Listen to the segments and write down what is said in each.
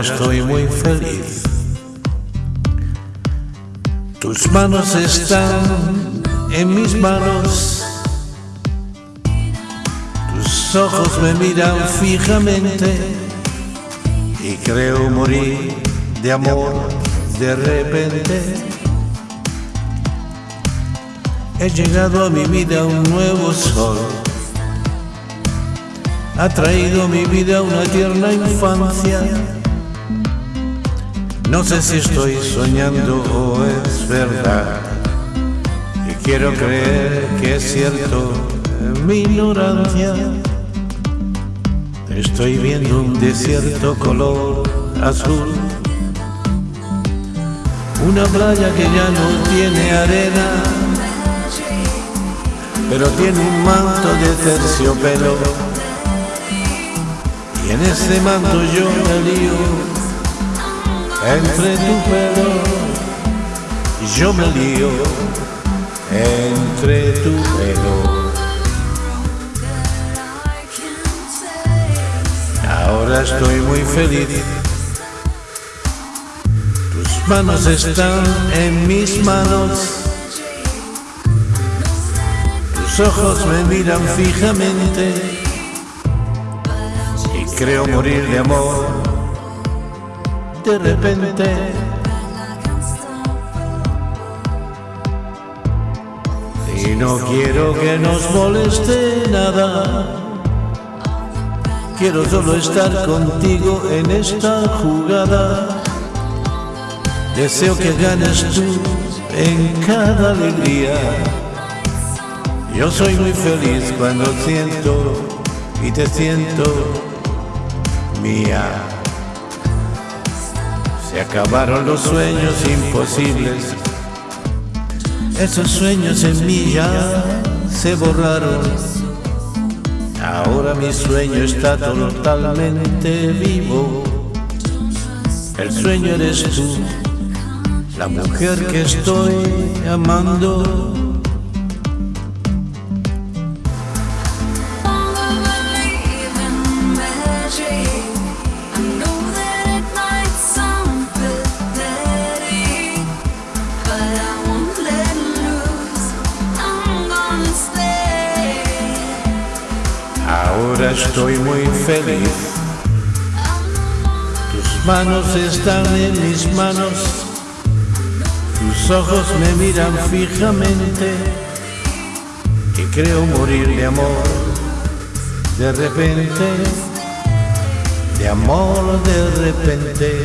estoy muy feliz. Tus manos están en mis manos. Tus ojos me miran fijamente y creo morir de amor de repente. He llegado a mi vida un nuevo sol. Ha traído mi vida una tierna infancia no sé si estoy soñando o es verdad. Y quiero creer que es cierto mi ignorancia. Estoy viendo un desierto color azul. Una playa que ya no tiene arena, pero tiene un manto de terciopelo. Y en ese manto yo me lío entre tu pelo yo me lío entre tu pelo. Ahora estoy muy feliz. Tus manos están en mis manos. Tus ojos me miran fijamente creo morir de amor de repente. Y no quiero que nos moleste nada. Quiero solo estar contigo en esta jugada. Deseo que ganes tú en cada alegría. Yo soy muy feliz cuando siento y te siento mía. Se acabaron los sueños imposibles. Esos sueños en mí ya se borraron. Ahora mi sueño está totalmente vivo. El sueño eres tú, la mujer que estoy amando. Ahora estoy muy feliz. Tus manos están en mis manos. Tus ojos me miran fijamente. Y creo morir de amor. De repente. De amor de repente.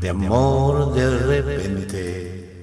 De amor de repente.